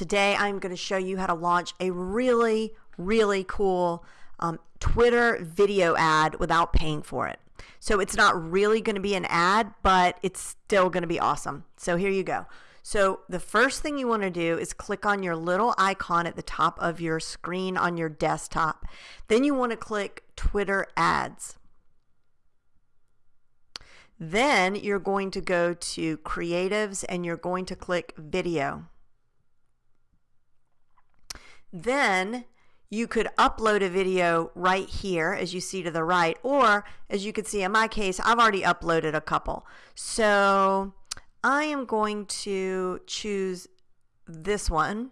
Today I'm going to show you how to launch a really, really cool um, Twitter video ad without paying for it. So it's not really going to be an ad, but it's still going to be awesome. So here you go. So the first thing you want to do is click on your little icon at the top of your screen on your desktop. Then you want to click Twitter ads. Then you're going to go to creatives and you're going to click video. Then you could upload a video right here as you see to the right or as you can see in my case I've already uploaded a couple. So I am going to choose this one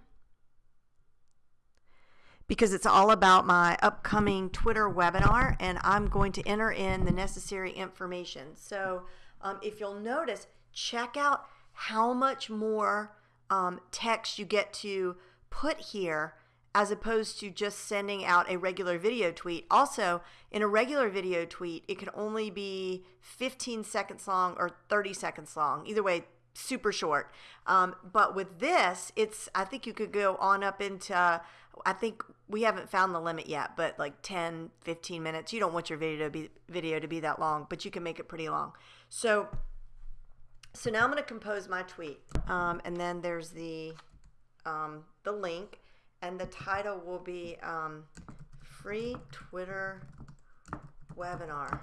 because it's all about my upcoming Twitter webinar and I'm going to enter in the necessary information. So um, if you'll notice check out how much more um, text you get to put here as opposed to just sending out a regular video tweet. Also, in a regular video tweet, it can only be 15 seconds long or 30 seconds long. Either way, super short. Um, but with this, it's I think you could go on up into I think we haven't found the limit yet, but like 10, 15 minutes. You don't want your video to be video to be that long, but you can make it pretty long. So so now I'm going to compose my tweet, um, and then there's the um, the link and the title will be um, free Twitter webinar.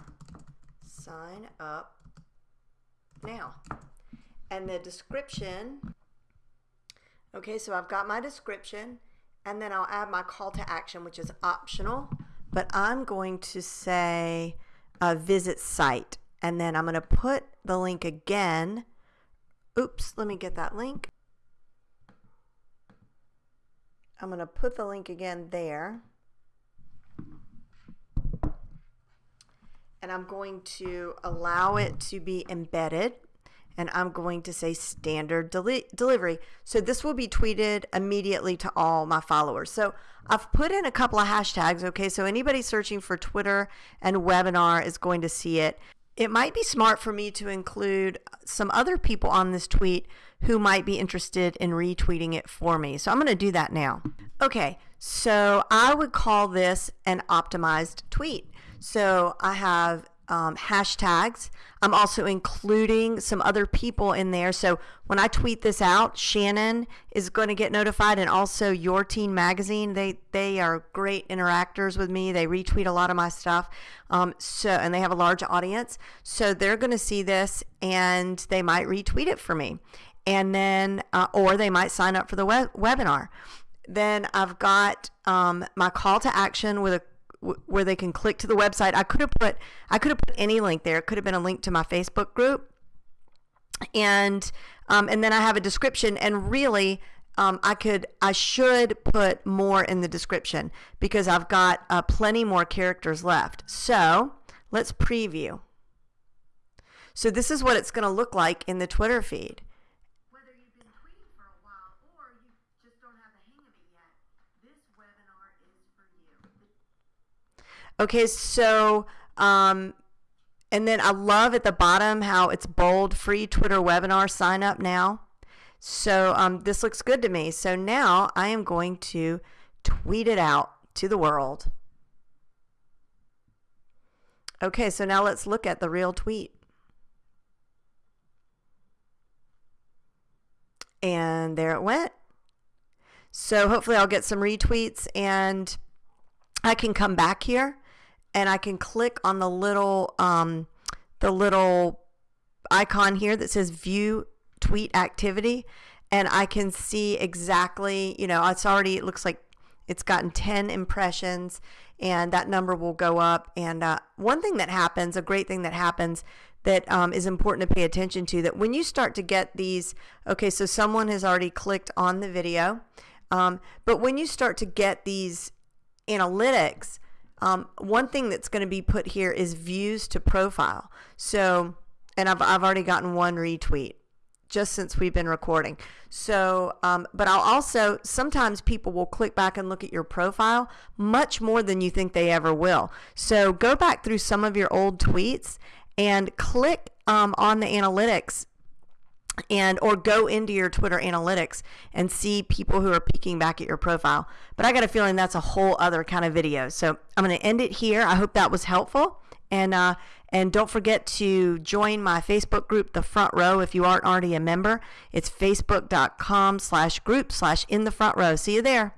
Sign up now. And the description, okay, so I've got my description and then I'll add my call to action, which is optional, but I'm going to say uh, visit site. And then I'm going to put the link again. Oops, let me get that link. I'm going to put the link again there. And I'm going to allow it to be embedded. And I'm going to say standard deli delivery. So this will be tweeted immediately to all my followers. So I've put in a couple of hashtags. Okay, so anybody searching for Twitter and webinar is going to see it. It might be smart for me to include some other people on this tweet who might be interested in retweeting it for me. So I'm going to do that now. Okay, so I would call this an optimized tweet. So I have um, hashtags. I'm also including some other people in there. So when I tweet this out, Shannon is going to get notified, and also Your Teen Magazine. They they are great interactors with me. They retweet a lot of my stuff. Um, so and they have a large audience. So they're going to see this, and they might retweet it for me, and then uh, or they might sign up for the web webinar. Then I've got um, my call to action with a where they can click to the website. I could have put I could have put any link there. It could have been a link to my Facebook group, and um, and then I have a description. And really, um, I could I should put more in the description because I've got uh, plenty more characters left. So let's preview. So this is what it's going to look like in the Twitter feed. Okay, so um, and then I love at the bottom how it's bold, free Twitter webinar sign up now. So um, this looks good to me. So now I am going to tweet it out to the world. Okay, so now let's look at the real tweet. And there it went. So hopefully I'll get some retweets and I can come back here and I can click on the little um, the little icon here that says view tweet activity and I can see exactly you know it's already it looks like it's gotten 10 impressions and that number will go up. And uh, one thing that happens a great thing that happens that um, is important to pay attention to that when you start to get these okay so someone has already clicked on the video um, but when you start to get these analytics um, one thing that's going to be put here is views to profile. So, and I've, I've already gotten one retweet just since we've been recording. So, um, but I'll also, sometimes people will click back and look at your profile much more than you think they ever will. So go back through some of your old tweets and click um, on the analytics and or go into your Twitter analytics and see people who are peeking back at your profile. But I got a feeling that's a whole other kind of video. So I'm going to end it here. I hope that was helpful. And uh, and don't forget to join my Facebook group, The Front Row, if you aren't already a member. It's facebook.com slash group slash in the front row. See you there.